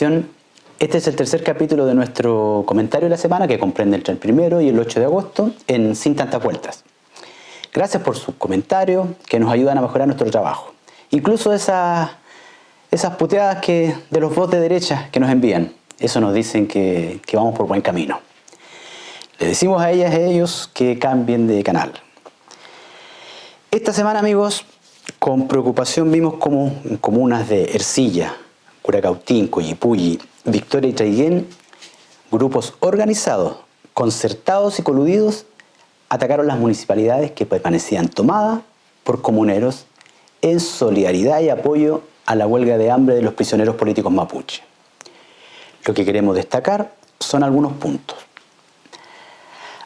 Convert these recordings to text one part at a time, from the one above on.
Este es el tercer capítulo de nuestro comentario de la semana que comprende entre el primero y el 8 de agosto en Sin Tantas Vueltas. Gracias por sus comentarios que nos ayudan a mejorar nuestro trabajo. Incluso esas, esas puteadas que, de los votos de derecha que nos envían. Eso nos dicen que, que vamos por buen camino. Le decimos a ellas y a ellos que cambien de canal. Esta semana, amigos, con preocupación vimos como en comunas de Ercilla, Curacautín, Coyipulli, Victoria y Traiguén, grupos organizados, concertados y coludidos atacaron las municipalidades que permanecían tomadas por comuneros en solidaridad y apoyo a la huelga de hambre de los prisioneros políticos mapuche. Lo que queremos destacar son algunos puntos.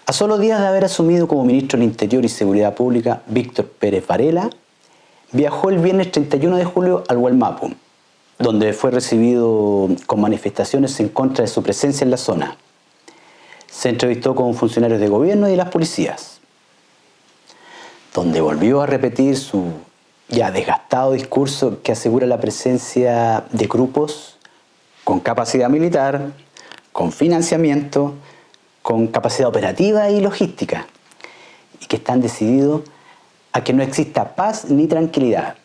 A solo días de haber asumido como ministro del Interior y Seguridad Pública, Víctor Pérez Varela viajó el viernes 31 de julio al Hualmapu, donde fue recibido con manifestaciones en contra de su presencia en la zona. Se entrevistó con funcionarios de gobierno y de las policías, donde volvió a repetir su ya desgastado discurso que asegura la presencia de grupos con capacidad militar, con financiamiento, con capacidad operativa y logística, y que están decididos a que no exista paz ni tranquilidad.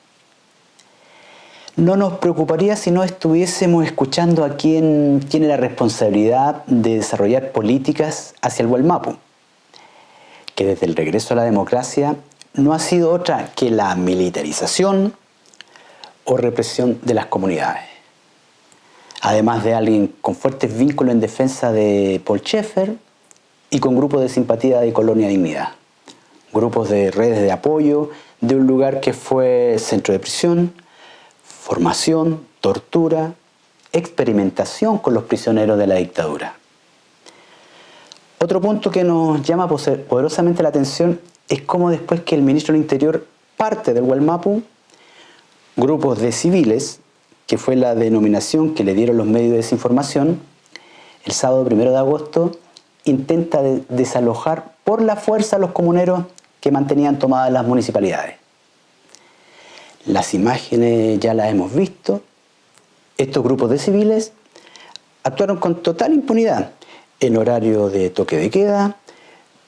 No nos preocuparía si no estuviésemos escuchando a quien tiene la responsabilidad de desarrollar políticas hacia el Gualmapu, que desde el regreso a la democracia no ha sido otra que la militarización o represión de las comunidades. Además de alguien con fuertes vínculos en defensa de Paul Schaeffer y con grupos de simpatía de Colonia Dignidad grupos de redes de apoyo de un lugar que fue centro de prisión, formación, tortura, experimentación con los prisioneros de la dictadura. Otro punto que nos llama poderosamente la atención es cómo después que el ministro del Interior parte del Gualmapu, grupos de civiles, que fue la denominación que le dieron los medios de desinformación, el sábado primero de agosto intenta desalojar por la fuerza a los comuneros que mantenían tomadas las municipalidades. Las imágenes ya las hemos visto. Estos grupos de civiles actuaron con total impunidad en horario de toque de queda,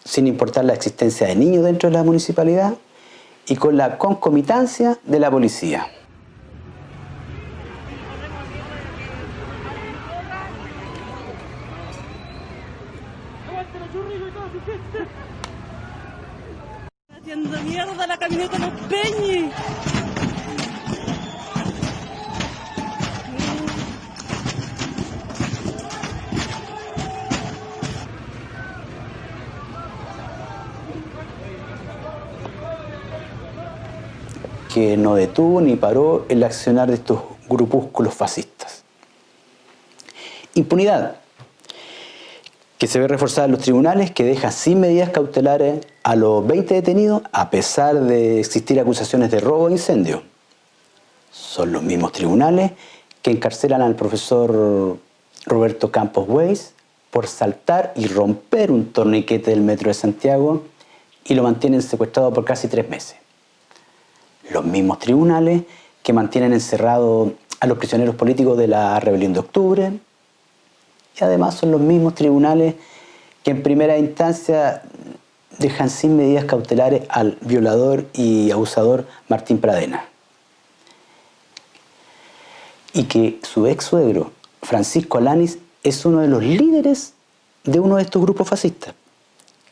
sin importar la existencia de niños dentro de la municipalidad y con la concomitancia de la policía. Haciendo mierda la. Que no detuvo ni paró el accionar de estos grupúsculos fascistas. Impunidad, que se ve reforzada en los tribunales, que deja sin medidas cautelares a los 20 detenidos a pesar de existir acusaciones de robo e incendio. Son los mismos tribunales que encarcelan al profesor Roberto Campos Weiss por saltar y romper un torniquete del metro de Santiago y lo mantienen secuestrado por casi tres meses. Los mismos tribunales que mantienen encerrado a los prisioneros políticos de la rebelión de octubre y además son los mismos tribunales que en primera instancia dejan sin medidas cautelares al violador y abusador Martín Pradena. Y que su ex suegro, Francisco Alanis, es uno de los líderes de uno de estos grupos fascistas,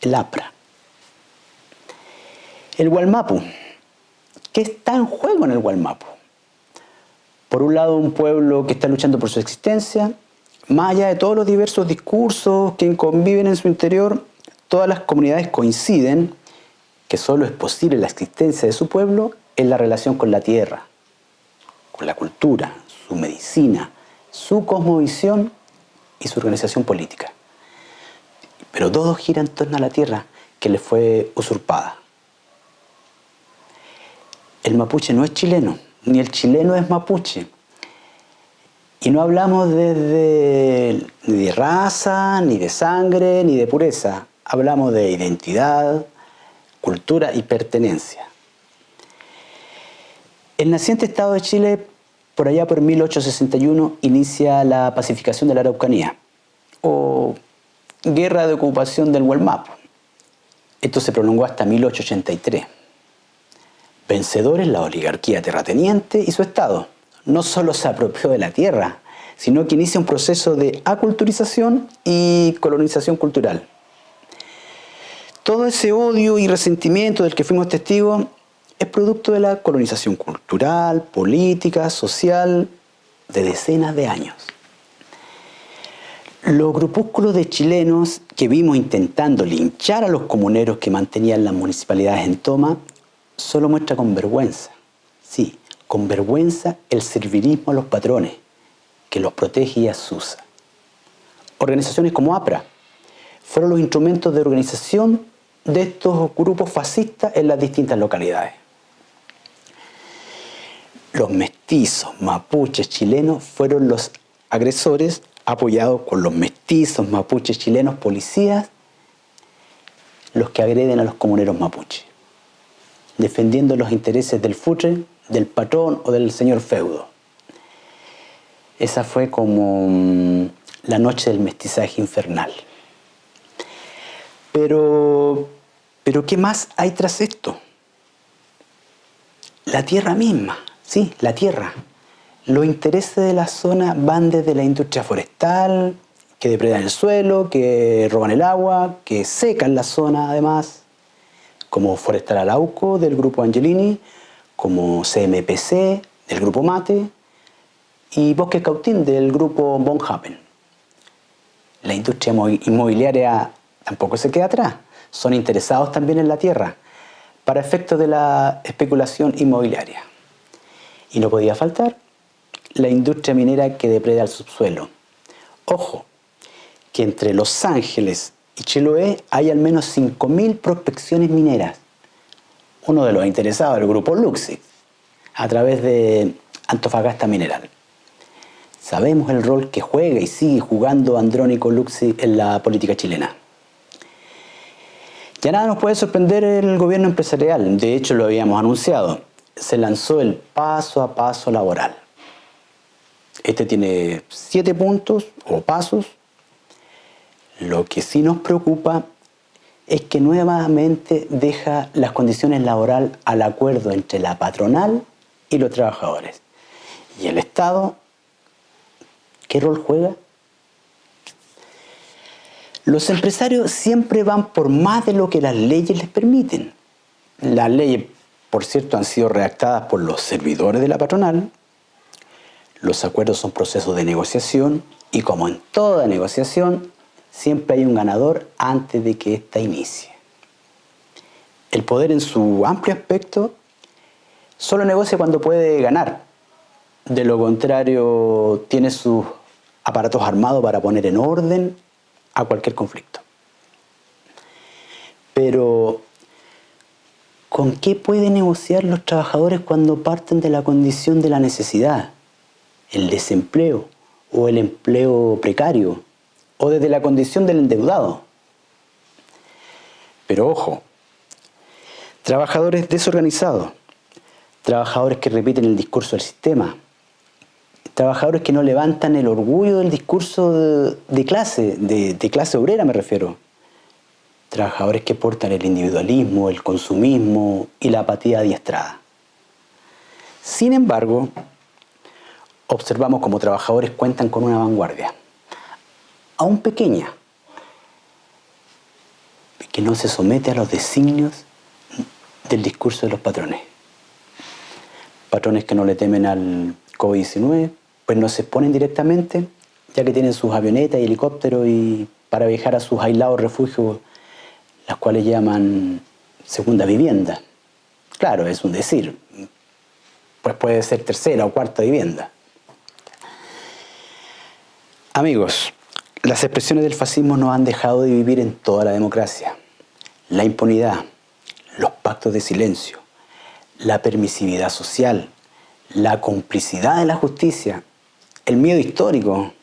el APRA. El Gualmapu. ¿Qué está en juego en el Gualmapu? Por un lado, un pueblo que está luchando por su existencia, más allá de todos los diversos discursos que conviven en su interior, todas las comunidades coinciden que solo es posible la existencia de su pueblo en la relación con la tierra, con la cultura, su medicina, su cosmovisión y su organización política. Pero todo gira en torno a la tierra que le fue usurpada. El mapuche no es chileno, ni el chileno es mapuche. Y no hablamos desde, ni de raza, ni de sangre, ni de pureza hablamos de identidad, cultura y pertenencia. El naciente Estado de Chile por allá por 1861 inicia la pacificación de la Araucanía o guerra de ocupación del Huelmapo. Esto se prolongó hasta 1883. Vencedores la oligarquía terrateniente y su Estado. No solo se apropió de la tierra, sino que inicia un proceso de aculturización y colonización cultural. Todo ese odio y resentimiento del que fuimos testigos es producto de la colonización cultural, política, social, de decenas de años. Los grupúsculos de chilenos que vimos intentando linchar a los comuneros que mantenían las municipalidades en toma, solo muestra con vergüenza, sí, con vergüenza el servilismo a los patrones, que los protege y asusa. Organizaciones como APRA fueron los instrumentos de organización de estos grupos fascistas en las distintas localidades. Los mestizos mapuches chilenos fueron los agresores apoyados con los mestizos mapuches chilenos policías, los que agreden a los comuneros mapuches, defendiendo los intereses del futre, del patrón o del señor feudo. Esa fue como mm, la noche del mestizaje infernal. Pero, pero ¿qué más hay tras esto? La tierra misma, sí, la tierra. Los intereses de la zona van desde la industria forestal, que depredan el suelo, que roban el agua, que secan la zona además, como Forestal Arauco del grupo Angelini, como CMPC del grupo Mate y Bosque Cautín del grupo Von Happen. La industria inmobiliaria tampoco se queda atrás, son interesados también en la tierra para efectos de la especulación inmobiliaria. Y no podía faltar la industria minera que depreda el subsuelo. Ojo, que entre Los Ángeles y Chiloé hay al menos 5.000 prospecciones mineras. Uno de los interesados, el grupo Luxi, a través de Antofagasta Mineral. Sabemos el rol que juega y sigue jugando Andrónico Luxi en la política chilena. Ya nada nos puede sorprender el gobierno empresarial, de hecho lo habíamos anunciado. Se lanzó el paso a paso laboral. Este tiene siete puntos o pasos. Lo que sí nos preocupa es que nuevamente deja las condiciones laborales al acuerdo entre la patronal y los trabajadores. ¿Y el Estado qué rol juega? Los empresarios siempre van por más de lo que las leyes les permiten. Las leyes, por cierto, han sido redactadas por los servidores de la patronal los acuerdos son procesos de negociación y como en toda negociación, siempre hay un ganador antes de que ésta inicie. El poder en su amplio aspecto solo negocia cuando puede ganar. De lo contrario, tiene sus aparatos armados para poner en orden a cualquier conflicto. Pero, ¿con qué pueden negociar los trabajadores cuando parten de la condición de la necesidad? el desempleo o el empleo precario o desde la condición del endeudado. Pero ojo, trabajadores desorganizados, trabajadores que repiten el discurso del sistema, trabajadores que no levantan el orgullo del discurso de, clase, de, de clase obrera me refiero, trabajadores que portan el individualismo, el consumismo y la apatía adiestrada. Sin embargo, observamos como trabajadores cuentan con una vanguardia, aún pequeña, que no se somete a los designios del discurso de los patrones. Patrones que no le temen al COVID-19, pues no se exponen directamente, ya que tienen sus avionetas y helicópteros y para viajar a sus aislados refugios, las cuales llaman segunda vivienda. Claro, es un decir, pues puede ser tercera o cuarta vivienda. Amigos, las expresiones del fascismo no han dejado de vivir en toda la democracia. La impunidad, los pactos de silencio, la permisividad social, la complicidad de la justicia, el miedo histórico,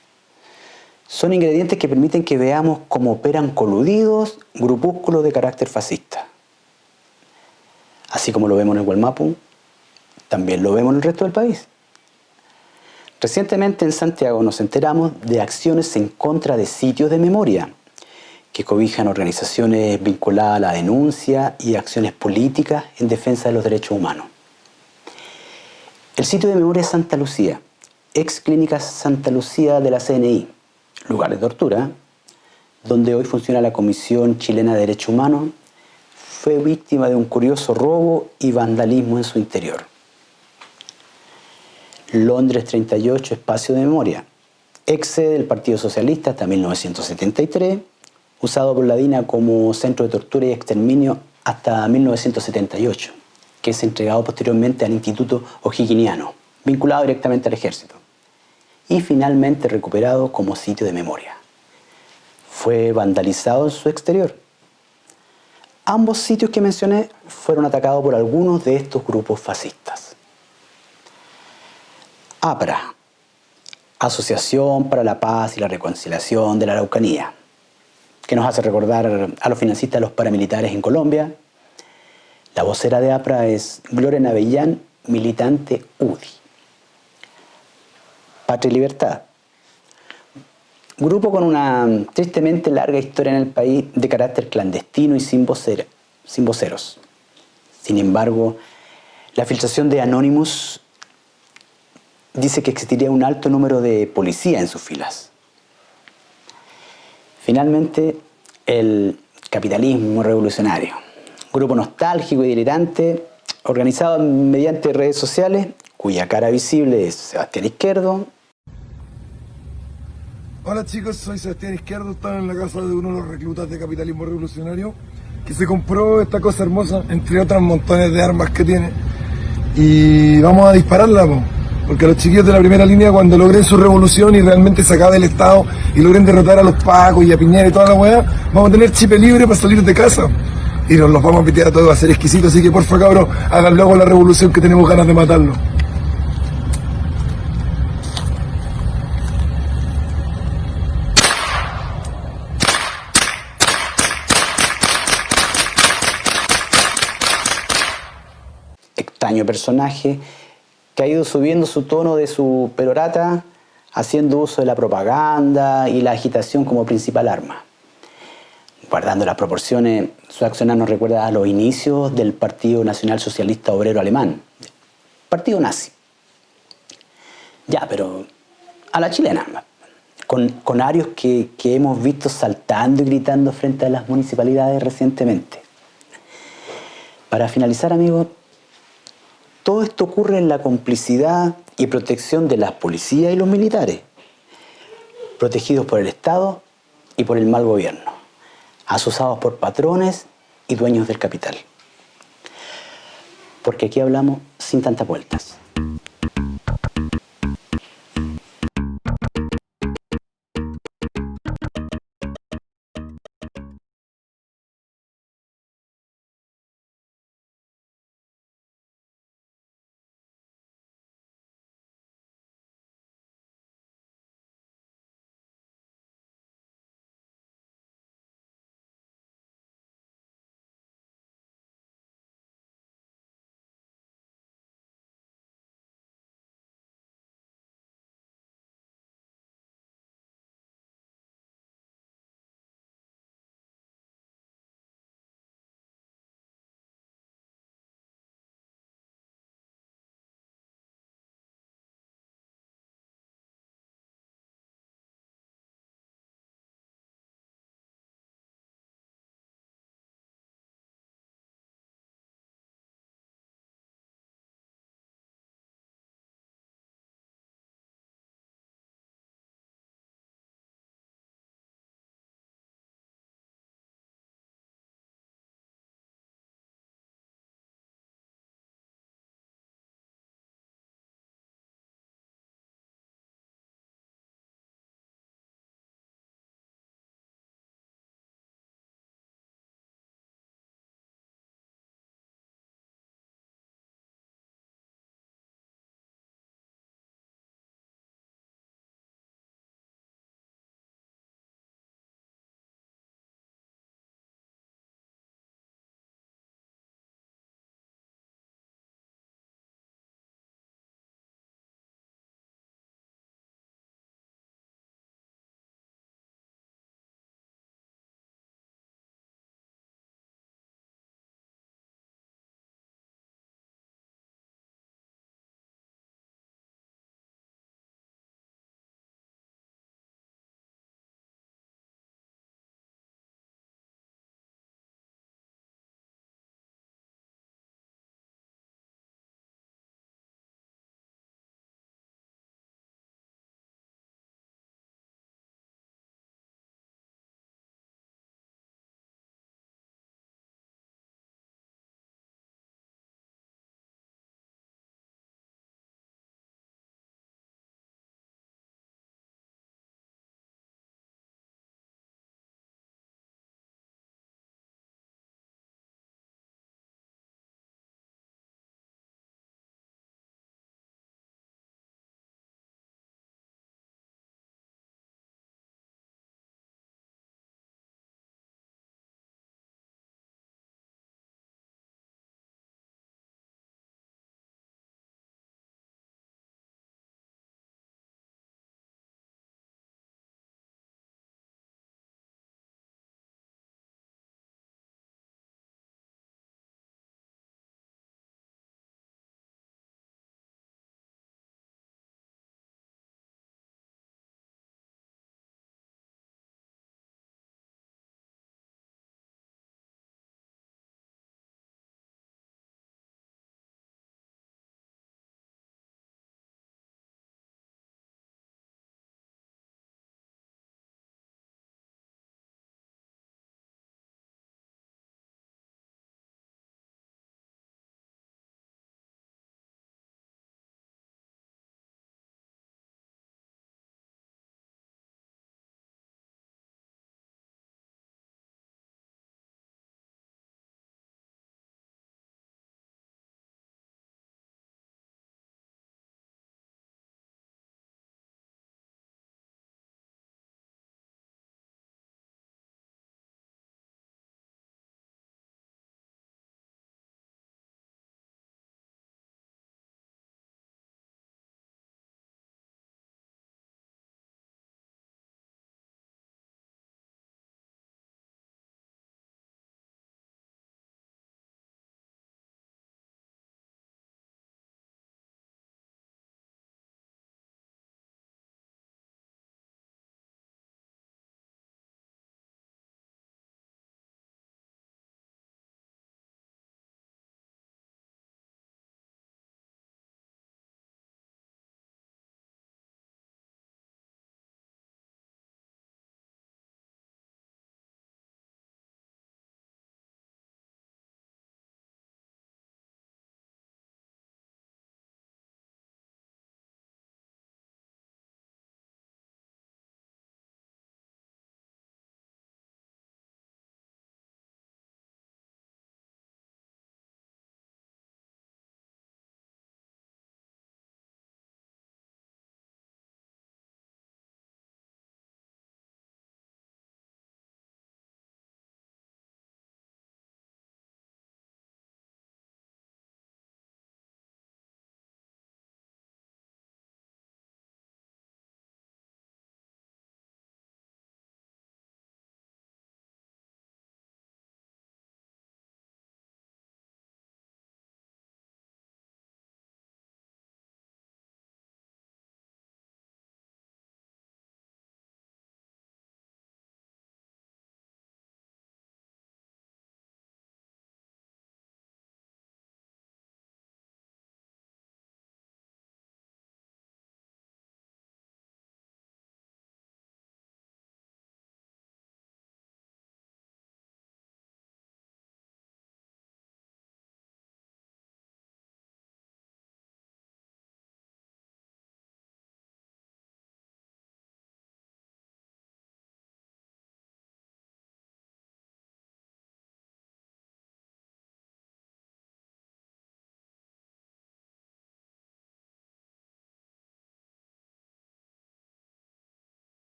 son ingredientes que permiten que veamos cómo operan coludidos grupúsculos de carácter fascista. Así como lo vemos en el Gualmapu, también lo vemos en el resto del país. Recientemente en Santiago nos enteramos de acciones en contra de sitios de memoria que cobijan organizaciones vinculadas a la denuncia y acciones políticas en defensa de los derechos humanos. El sitio de memoria Santa Lucía, ex clínica Santa Lucía de la CNI, lugar de tortura, donde hoy funciona la Comisión Chilena de Derechos Humanos, fue víctima de un curioso robo y vandalismo en su interior. Londres 38, espacio de memoria, ex sede del Partido Socialista hasta 1973, usado por la DINA como centro de tortura y exterminio hasta 1978, que es entregado posteriormente al Instituto O'Higginiano, vinculado directamente al ejército, y finalmente recuperado como sitio de memoria. Fue vandalizado en su exterior. Ambos sitios que mencioné fueron atacados por algunos de estos grupos fascistas. APRA, Asociación para la Paz y la Reconciliación de la Araucanía, que nos hace recordar a los financistas de los paramilitares en Colombia. La vocera de APRA es Gloria Navellán, militante UDI. Patria y Libertad, Grupo con una tristemente larga historia en el país de carácter clandestino y sin, sin voceros. Sin embargo, la filtración de Anonymous dice que existiría un alto número de policía en sus filas. Finalmente, el capitalismo revolucionario. Grupo nostálgico y delirante, organizado mediante redes sociales, cuya cara visible es Sebastián Izquierdo, Hola chicos, soy Sebastián Izquierdo, estaba en la casa de uno de los reclutas de capitalismo revolucionario que se compró esta cosa hermosa, entre otras montones de armas que tiene y vamos a dispararla, porque los chiquillos de la primera línea cuando logren su revolución y realmente se acabe el Estado y logren derrotar a los pacos y a Piñera y toda la weá, vamos a tener chip libre para salir de casa y nos los vamos a pitear a todos, a ser exquisitos, así que porfa cabros, hagan luego la revolución que tenemos ganas de matarlo. extraño personaje que ha ido subiendo su tono de su perorata haciendo uso de la propaganda y la agitación como principal arma. Guardando las proporciones, su accionar nos recuerda a los inicios del Partido Nacional Socialista Obrero Alemán, partido nazi. Ya, pero a la chilena, con, con arios que, que hemos visto saltando y gritando frente a las municipalidades recientemente. Para finalizar, amigos, todo esto ocurre en la complicidad y protección de las policías y los militares, protegidos por el Estado y por el mal gobierno, asusados por patrones y dueños del capital. Porque aquí hablamos sin tantas vueltas.